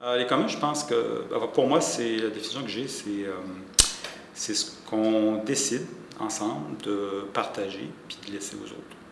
Euh, les communs, je pense que, ben, pour moi, c'est la définition que j'ai, c'est euh, c'est ce qu'on décide ensemble de partager puis de laisser aux autres.